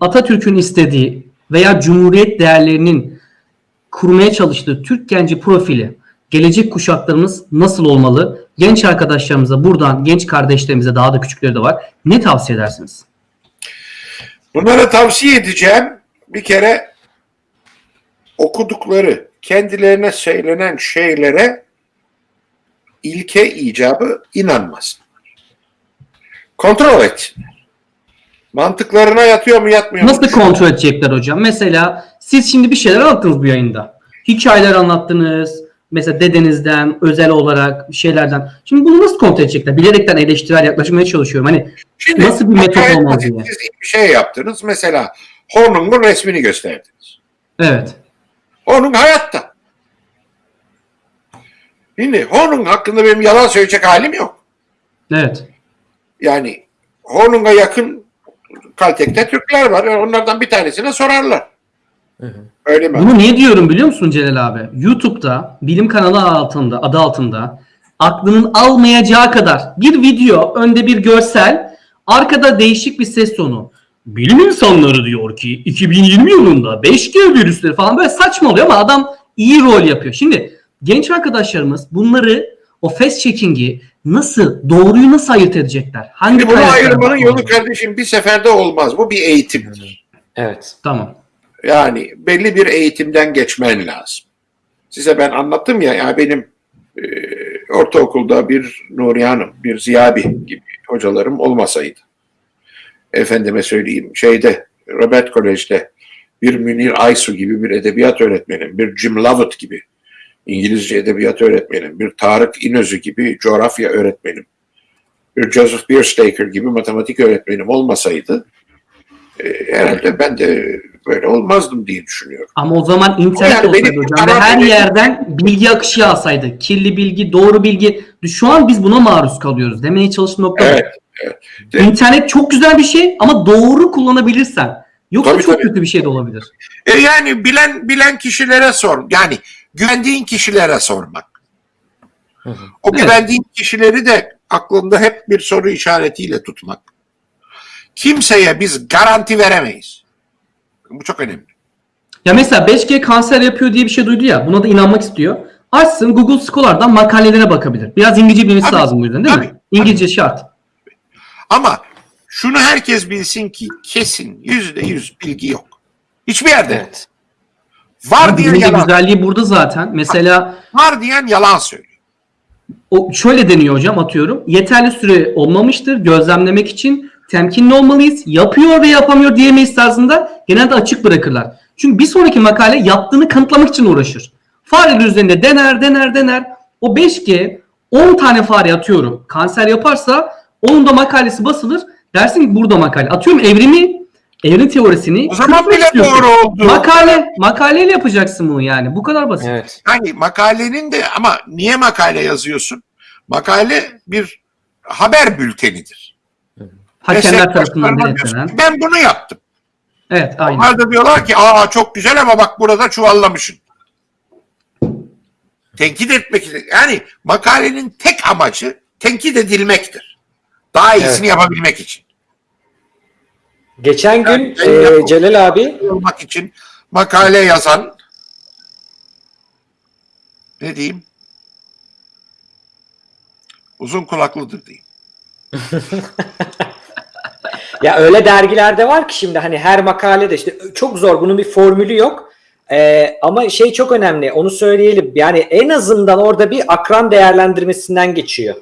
Atatürk'ün istediği veya Cumhuriyet değerlerinin kurmaya çalıştığı Türk genci profili gelecek kuşaklarımız nasıl olmalı? Genç arkadaşlarımıza buradan genç kardeşlerimize daha da küçükleri de var. Ne tavsiye edersiniz? Bunlara tavsiye edeceğim bir kere okudukları, kendilerine söylenen şeylere ilke icabı inanmasınlar. Kontrol etsinler. Mantıklarına yatıyor mu yatmıyor mu? Nasıl kontrol edecekler hocam? Mesela siz şimdi bir şeyler anlattınız bu yayında. Hikayeler anlattınız. Mesela dedenizden, özel olarak bir şeylerden. Şimdi bunu nasıl kontrol edecekler? Bilerekten eleştirel yaklaşmaya çalışıyorum. Hani Şimdi Nasıl bir metot basit diye. Siz bir şey yaptınız. Mesela Hornung'un resmini gösterdiniz. evet. Hornung hayatta. Şimdi Hornung hakkında benim yalan söyleyecek halim yok. Evet. Yani Hornung'a yakın Kaltek'te Türkler var. Onlardan bir tanesine sorarlar. Öyle mi? Bunu niye diyorum biliyor musun Celal abi? YouTube'da bilim kanalı altında, adı altında aklının almayacağı kadar bir video, önde bir görsel, arkada değişik bir ses tonu. Bilim insanları diyor ki 2020 yılında 5G virüsleri falan böyle saçma oluyor ama adam iyi rol yapıyor. Şimdi genç arkadaşlarımız bunları o fast checking'i nasıl, doğruyu nasıl ayırt edecekler? Hangi Şimdi bunu ayırmanın yolu kardeşim bir seferde olmaz. Bu bir eğitimdir. Evet. Tamam. Yani belli bir eğitimden geçmen lazım. Size ben anlattım ya, ya benim e, ortaokulda bir Nuriye Hanım, bir Ziyabi gibi hocalarım olmasaydı. Efendime söyleyeyim şeyde Robert Kolej'de bir Münir Aysu gibi bir edebiyat öğretmenim, bir Jim Lovett gibi İngilizce edebiyat öğretmenim, bir Tarık İnözü gibi coğrafya öğretmenim, bir Joseph Bierstaker gibi matematik öğretmenim olmasaydı e, herhalde ben de böyle olmazdım diye düşünüyorum. Ama o zaman internet Yani olsaydı benim hocam ve her benim- yerden bilgi akışı yağsaydı. Kirli bilgi, doğru bilgi. Şu an biz buna maruz kalıyoruz. Demeye çalıştığım nokta. Evet, evet. İnternet çok güzel bir şey ama doğru kullanabilirsen. Yoksa Tabii, çok tabii. kötü bir şey de olabilir. E yani bilen bilen kişilere sor. Yani güvendiğin kişilere sormak. Hı hı. O Evet. güvendiğin kişileri de aklında hep bir soru işaretiyle tutmak. Kimseye biz garanti veremeyiz. Bu çok önemli. Ya mesela 5G kanser yapıyor diye bir şey duydu ya. Buna da inanmak istiyor. Açsın Google Scholar'dan makalelere bakabilir. Biraz İngilizce bilmesi Tabii, lazım bu yüzden değil mi? tabii, İngilizce şart. Ama şunu herkes bilsin ki kesin yüzde yüz bilgi yok. Hiçbir yerde. Evet. Var Ama diyen yalan. güzelliği burada zaten. Mesela Var diyen yalan söylüyor. o şöyle deniyor hocam atıyorum. Yeterli süre olmamıştır gözlemlemek için temkinli olmalıyız. Yapıyor ve yapamıyor diyemeyiz tarzında genelde açık bırakırlar. Çünkü bir sonraki makale yaptığını kanıtlamak için uğraşır. Fareler üzerinde dener dener dener. O 5G 10 tane fare atıyorum. Kanser yaparsa onun da makalesi basılır. Dersin ki burada makale. Atıyorum evrimi, evrim teorisini. O zaman bile istiyorsun. doğru oldu. Makale, makaleyle yapacaksın bunu yani. Bu kadar basit. Evet. Yani makalenin de ama niye makale yazıyorsun? Makale bir haber bültenidir. Hakemler tarafından denetlenen. Ben bunu yaptım. Evet aynen. Onlar da diyorlar ki aa çok güzel ama bak burada çuvallamışsın. Tenkit etmek için. Yani makalenin tek amacı tenkit edilmektir. Daha iyisini yapabilmek için. Geçen gün Yani e, Celal abi Olmak için makale yazan ne diyeyim? Uzun kulaklıdır diyeyim. ya öyle dergilerde var ki şimdi hani her makalede işte çok zor bunun bir formülü yok. E, ama şey çok önemli onu söyleyelim. Yani en azından orada bir akran değerlendirmesinden geçiyor.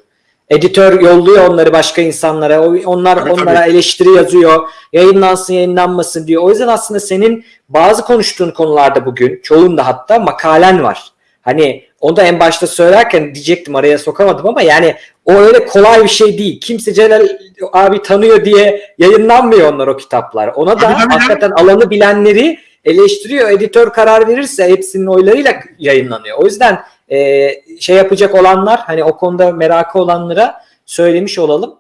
Editör yolluyor onları başka insanlara. Onlar Tabii, onlara tabii. eleştiri yazıyor. Yayınlansın, yayınlanmasın diyor. O yüzden aslında senin bazı konuştuğun konularda bugün, çoğunda hatta makalen var. Hani onu da en başta söylerken diyecektim araya sokamadım ama yani o öyle kolay bir şey değil. Kimse Celal abi tanıyor diye yayınlanmıyor onlar o kitaplar. Ona da tabii. hakikaten alanı bilenleri eleştiriyor. Editör karar verirse hepsinin oylarıyla yayınlanıyor. O yüzden e, şey yapacak olanlar hani o konuda merakı olanlara söylemiş olalım.